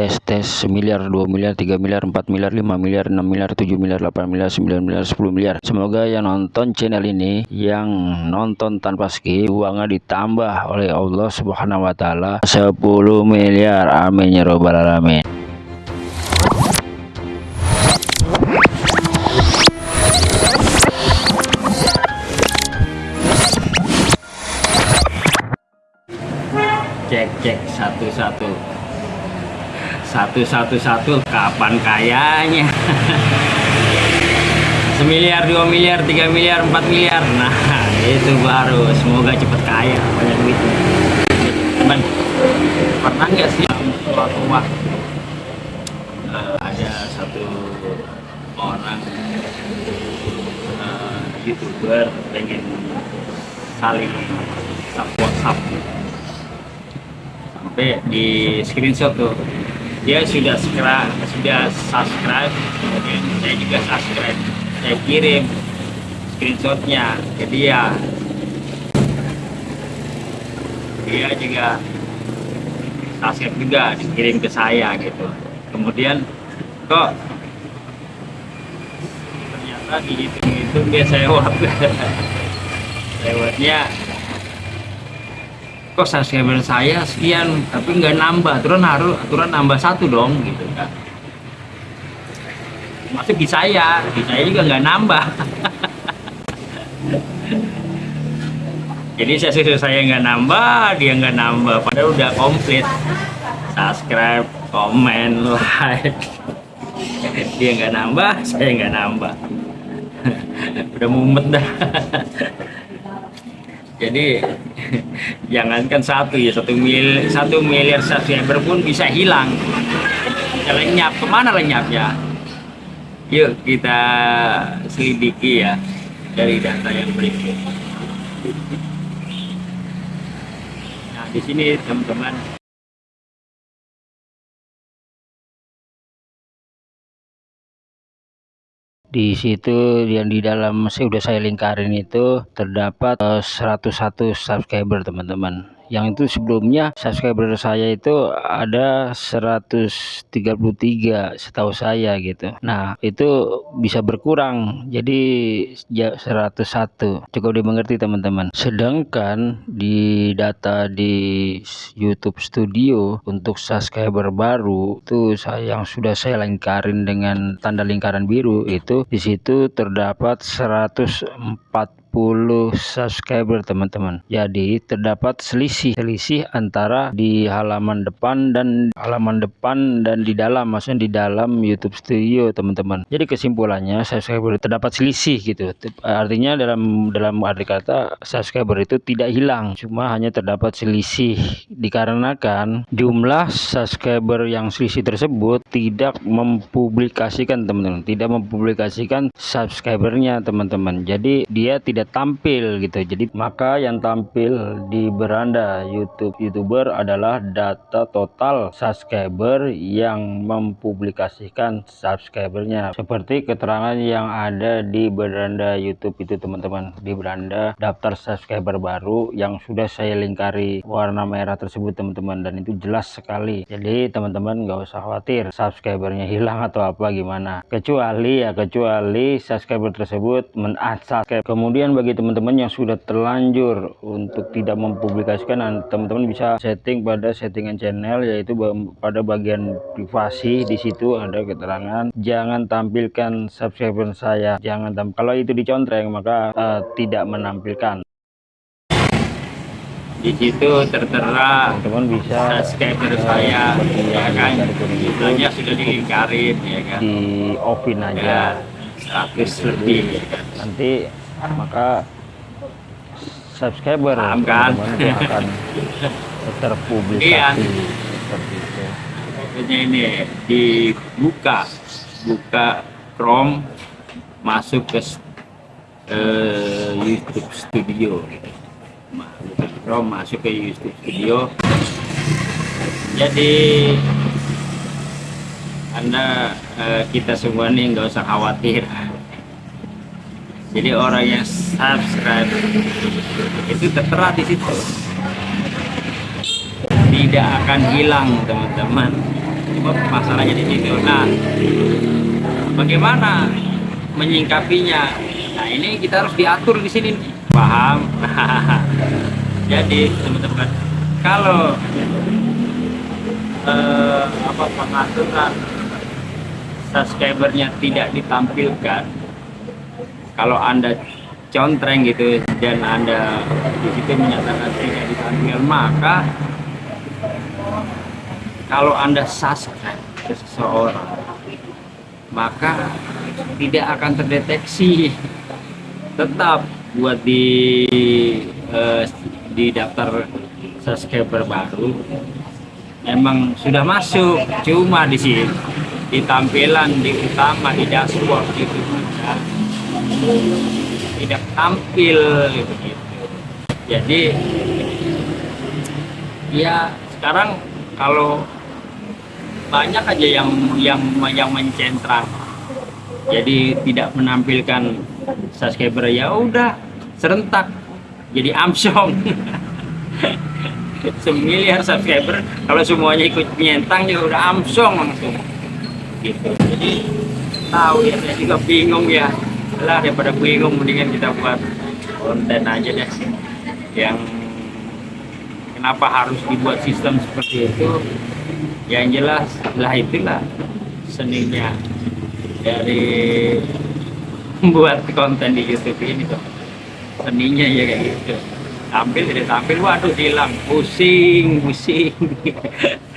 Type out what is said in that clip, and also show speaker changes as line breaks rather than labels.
tes tes miliar 2 miliar 3 miliar 4 miliar 5 miliar 6 miliar 7 miliar 8 miliar 9 miliar 10 miliar. Semoga yang nonton channel ini yang nonton tanpa skip uangnya ditambah oleh Allah subhanahu wa ta'ala. 10 miliar. Amin ya robbal alamin. Cek cek satu-satu satu satu satu kapan kayanya? Semiliar dua miliar tiga miliar empat miliar. Nah itu baru. Semoga cepet kaya banyak duit teman pernah nggak sih suatu waktu uh, ada satu orang uh, youtuber pengen saling WhatsApp sampai di screenshot tuh dia sudah subscribe sudah subscribe. Oke saya juga subscribe. Saya kirim screenshotnya ke dia. Dia juga subscribe juga dikirim ke saya gitu. Kemudian kok ternyata di itu itu dia lewat lewatnya kok subscriber saya sekian tapi nggak nambah. Aturan harus aturan nambah satu dong gitu kan. Masuk di saya di saya juga nggak nambah. Jadi saya saya nggak nambah dia nggak nambah. Padahal udah komplit. Subscribe komen like. Dia nggak nambah saya nggak nambah. Udah mumet dah jadi jangankan satu ya satu mil satu miliar subscriber pun bisa hilang. Lenyap ke mana lenyapnya yuk kita selidiki ya dari data yang berikut. Nah di sini teman-teman di situ yang di dalam sudah saya lingkarin itu terdapat 101 eh, subscriber teman-teman yang itu sebelumnya subscriber saya itu ada 133 setahu saya gitu. Nah itu bisa berkurang. Jadi ya 101 cukup dimengerti teman-teman. Sedangkan di data di YouTube Studio untuk subscriber baru itu saya yang sudah saya lingkarin dengan tanda lingkaran biru itu di situ terdapat 104 10 subscriber teman-teman. Jadi terdapat selisih selisih antara di halaman depan dan halaman depan dan di dalam maksudnya di dalam YouTube Studio teman-teman. Jadi kesimpulannya subscriber terdapat selisih gitu. Artinya dalam dalam arti kata subscriber itu tidak hilang. Cuma hanya terdapat selisih. Dikarenakan jumlah subscriber yang selisih tersebut tidak mempublikasikan teman-teman. Tidak mempublikasikan subscribernya teman-teman. Jadi dia tidak tidak tampil gitu. Jadi maka yang tampil di beranda YouTube youtuber adalah data total subscriber yang mempublikasikan subscribernya. Seperti keterangan yang ada di beranda YouTube itu teman-teman. Di beranda daftar subscriber baru yang sudah saya lingkari warna merah tersebut teman-teman. Dan itu jelas sekali. Jadi teman-teman nggak usah khawatir subscribernya hilang atau apa gimana. Kecuali ya kecuali subscriber tersebut men-unsubscribe. Kemudian kemudian bagi teman-teman yang sudah terlanjur untuk tidak mempublikasikan teman-teman bisa setting pada settingan channel yaitu pada bagian privasi. Di situ ada keterangan jangan tampilkan subscriber saya jangan tampil kalau itu dicontreng maka uh, tidak menampilkan. Di situ tertera teman bisa subscriber uh, saya. ya kan? hanya sudah dilingkarin ya kan? di offin aja. Ya, 100 lebih. Ya kan? nanti maka subscriber Paham kan? akan terpublikasi iya. seperti itu. ini dibuka, buka Chrome, masuk ke uh, YouTube Studio. Buka Chrome, masuk ke YouTube Studio. Jadi anda uh, kita semua nih nggak usah khawatir jadi orang yang subscribe itu tertera di situ tidak akan hilang teman-teman
Cuma masalahnya di situ. Nah, bagaimana menyingkapinya? Nah, ini kita harus diatur di sini. Paham? Jadi, teman-teman, kalau eh, apa pengaturan subscribernya tidak ditampilkan, kalau anda contreng gitu dan anda di situ menyatakan tidak ditampilkan, maka kalau anda subscribe ke seseorang maka tidak akan terdeteksi. Tetap buat di eh, di daftar subscriber baru memang sudah masuk cuma di sini di tampilan di utama di dashboard tidak, tidak tampil gitu, gitu. Jadi ya sekarang kalau banyak aja yang yang yang mencentrang jadi tidak menampilkan subscriber ya udah serentak. Jadi amsong semiliar subscriber kalau semuanya ikut nyentang juga udah amsong langsung. Gitu. Jadi tahu ya saya juga bingung ya lah daripada bingung mendingan kita buat konten aja deh. Yang kenapa harus dibuat sistem seperti itu? Yang jelas lah itulah seninya dari membuat konten di YouTube ini tuh. Seninya ya kayak gitu. Tampil tidak tampil waduh hilang. Pusing pusing